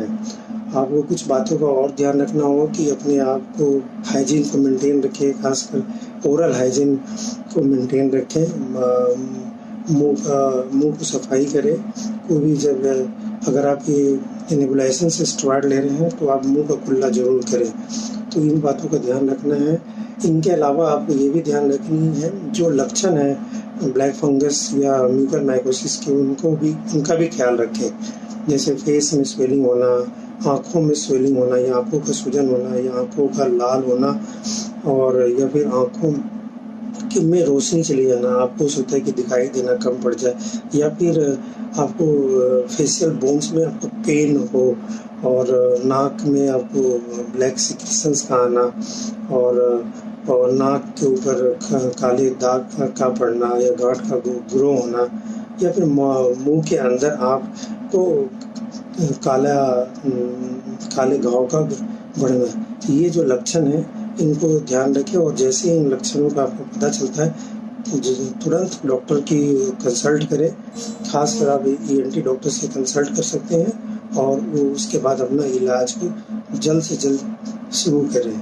आपको कुछ बातों का और ध्यान रखना होगा कि अपने आप को हाइजीन को मेंटेन रखें, खासकर ओरल हाइजीन को मेंटेन रखें मुँह मुँह को सफ़ाई करें। कोई भी जब, अगर आप ये नेबुलाइजेशन से स्टेरॉयड ले रहे हैं तो आप मुँह का खुला ज़रूर करें। तो इन बातों का ध्यान रखना है। इनके अलावा आपको ये भी ध्यान रखनी है, जो लक्षण है, ब्लैक फंगस या म्यूकर माइकोसिस के, उनको भी, उनका भी ख्याल रखें। जैसे फेस में स्वेलिंग होना, आँखों में स्वेलिंग होना, या आँखों का सूजन होना, या आँखों का लाल होना, और या फिर आँखों में रोशनी चली जाना, आपको सोचता है कि दिखाई देना कम पड़ जाए, या फिर आपको फेशियल बोन्स में आपको पेन हो, और नाक में आपको ब्लैक सिक्रेशंस का आना, और और नाक के ऊपर काले दाग का पड़ना, या गांठ का ग्रो होना या फिर मुँह के अंदर आपको काला, काले घाव का बढ़ना ये जो लक्षण है, इनको ध्यान रखें और जैसे ही इन लक्षणों का आपको पता चलता है तुरंत डॉक्टर की कंसल्ट करें। खासकर आप ई एन टी डॉक्टर से कंसल्ट कर सकते हैं और उसके बाद अपना इलाज को जल्द से जल्द शुरू करें।